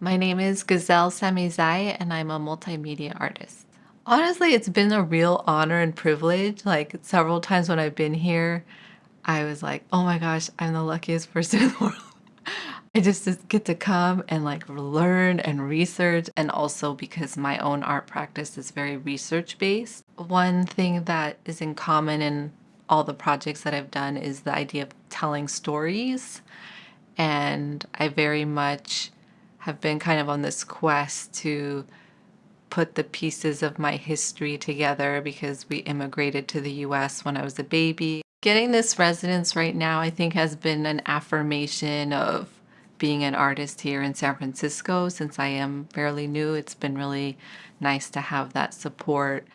My name is Gazelle Samizay, and I'm a multimedia artist. Honestly, it's been a real honor and privilege. Like several times when I've been here, I was like, oh my gosh, I'm the luckiest person in the world. I just get to come and like learn and research, and also because my own art practice is very research based. One thing that is in common in all the projects that I've done is the idea of telling stories. And I very much have been kind of on this quest to put the pieces of my history together because we immigrated to the US when I was a baby. Getting this residence right now, I think, has been an affirmation of being an artist here in San Francisco since I am fairly new. It's been really nice to have that support.